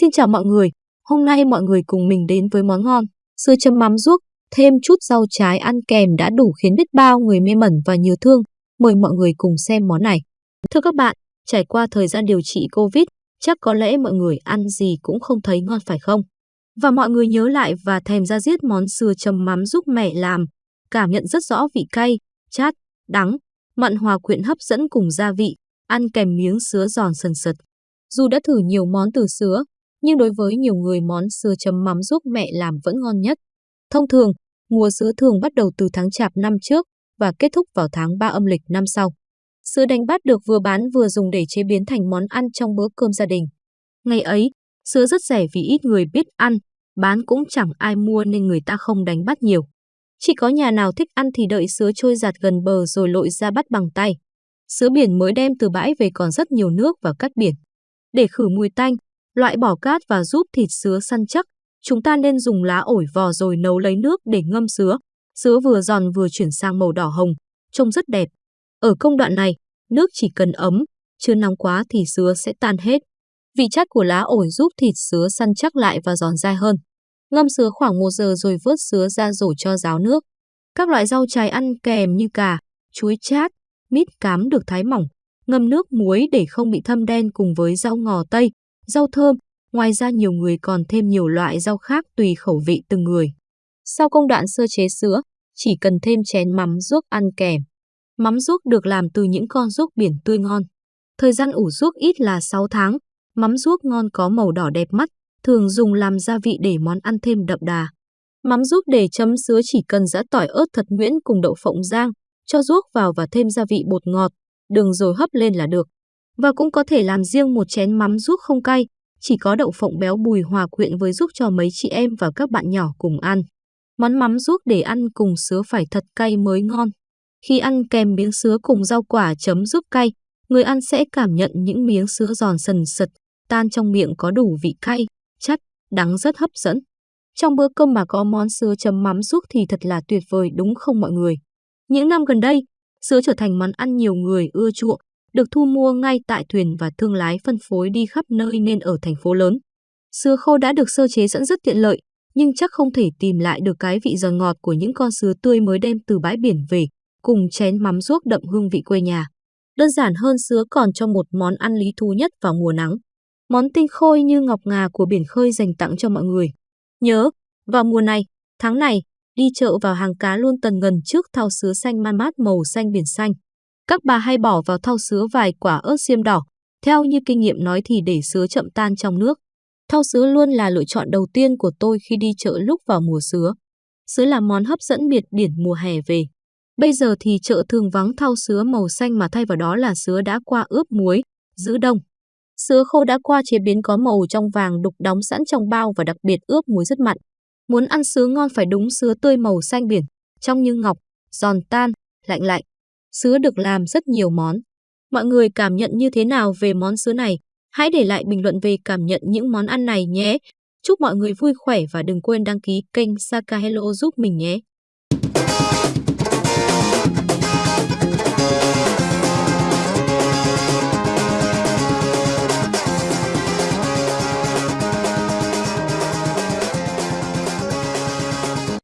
Xin chào mọi người, hôm nay mọi người cùng mình đến với món ngon, sữa chấm mắm ruốc, thêm chút rau trái ăn kèm đã đủ khiến biết bao người mê mẩn và nhớ thương. Mời mọi người cùng xem món này. Thưa các bạn, trải qua thời gian điều trị Covid, chắc có lẽ mọi người ăn gì cũng không thấy ngon phải không? Và mọi người nhớ lại và thèm ra giết món sữa chấm mắm giúp mẹ làm, cảm nhận rất rõ vị cay, chát, đắng, mặn hòa quyện hấp dẫn cùng gia vị, ăn kèm miếng sứa giòn sần sật. Dù đã thử nhiều món từ sứa, nhưng đối với nhiều người món sứa chấm mắm giúp mẹ làm vẫn ngon nhất. Thông thường, mùa sứa thường bắt đầu từ tháng chạp năm trước và kết thúc vào tháng 3 âm lịch năm sau. Sứa đánh bắt được vừa bán vừa dùng để chế biến thành món ăn trong bữa cơm gia đình. Ngày ấy, sứa rất rẻ vì ít người biết ăn, bán cũng chẳng ai mua nên người ta không đánh bắt nhiều. Chỉ có nhà nào thích ăn thì đợi sứa trôi giạt gần bờ rồi lội ra bắt bằng tay. Sứa biển mới đem từ bãi về còn rất nhiều nước và cát biển. Để khử mùi tanh, loại bỏ cát và giúp thịt sứa săn chắc, chúng ta nên dùng lá ổi vò rồi nấu lấy nước để ngâm sứa. Sứa vừa giòn vừa chuyển sang màu đỏ hồng, trông rất đẹp. Ở công đoạn này, nước chỉ cần ấm, chưa nóng quá thì sứa sẽ tan hết. Vị chát của lá ổi giúp thịt sứa săn chắc lại và giòn dai hơn. Ngâm sứa khoảng 1 giờ rồi vớt sứa ra rổ cho ráo nước. Các loại rau trái ăn kèm như cà, chuối chát, mít cám được thái mỏng, ngâm nước muối để không bị thâm đen cùng với rau ngò tây, rau thơm. Ngoài ra nhiều người còn thêm nhiều loại rau khác tùy khẩu vị từng người. Sau công đoạn sơ chế sữa, chỉ cần thêm chén mắm ruốc ăn kèm. Mắm ruốc được làm từ những con ruốc biển tươi ngon. Thời gian ủ ruốc ít là 6 tháng. Mắm ruốc ngon có màu đỏ đẹp mắt, thường dùng làm gia vị để món ăn thêm đậm đà. Mắm ruốc để chấm sứa chỉ cần giã tỏi ớt thật nhuyễn cùng đậu phộng rang, cho ruốc vào và thêm gia vị bột ngọt, đường rồi hấp lên là được. Và cũng có thể làm riêng một chén mắm ruốc không cay, chỉ có đậu phộng béo bùi hòa quyện với giúp cho mấy chị em và các bạn nhỏ cùng ăn. Món mắm ruốc để ăn cùng sứa phải thật cay mới ngon. Khi ăn kèm miếng sứa cùng rau quả chấm giúp cay, người ăn sẽ cảm nhận những miếng sứa giòn sần sật, tan trong miệng có đủ vị cay, chát, đắng rất hấp dẫn. Trong bữa cơm mà có món sứa chấm mắm ruốc thì thật là tuyệt vời đúng không mọi người? Những năm gần đây, sứa trở thành món ăn nhiều người ưa chuộng, được thu mua ngay tại thuyền và thương lái phân phối đi khắp nơi nên ở thành phố lớn. Sứa khô đã được sơ chế sẵn rất tiện lợi, nhưng chắc không thể tìm lại được cái vị giòn ngọt của những con sứa tươi mới đem từ bãi biển về, cùng chén mắm ruốc đậm hương vị quê nhà. Đơn giản hơn sứa còn cho một món ăn lý thú nhất vào mùa nắng. Món tinh khôi như ngọc ngà của biển khơi dành tặng cho mọi người. Nhớ, vào mùa này, tháng này, đi chợ vào hàng cá luôn tần ngần trước thao sứa xanh man mát màu xanh biển xanh. Các bà hay bỏ vào thau sứa vài quả ớt xiêm đỏ, theo như kinh nghiệm nói thì để sứa chậm tan trong nước. Thau sứa luôn là lựa chọn đầu tiên của tôi khi đi chợ lúc vào mùa sứa. Sứa là món hấp dẫn biệt điển mùa hè về. Bây giờ thì chợ thường vắng thau sứa màu xanh mà thay vào đó là sứa đã qua ướp muối, giữ đông. Sứa khô đã qua chế biến có màu trong vàng đục đóng sẵn trong bao và đặc biệt ướp muối rất mặn. Muốn ăn sứa ngon phải đúng sứa tươi màu xanh biển, trong như ngọc, giòn tan, lạnh lạnh. Sứa được làm rất nhiều món. Mọi người cảm nhận như thế nào về món sứa này? Hãy để lại bình luận về cảm nhận những món ăn này nhé. Chúc mọi người vui khỏe và đừng quên đăng ký kênh Saka Hello giúp mình nhé.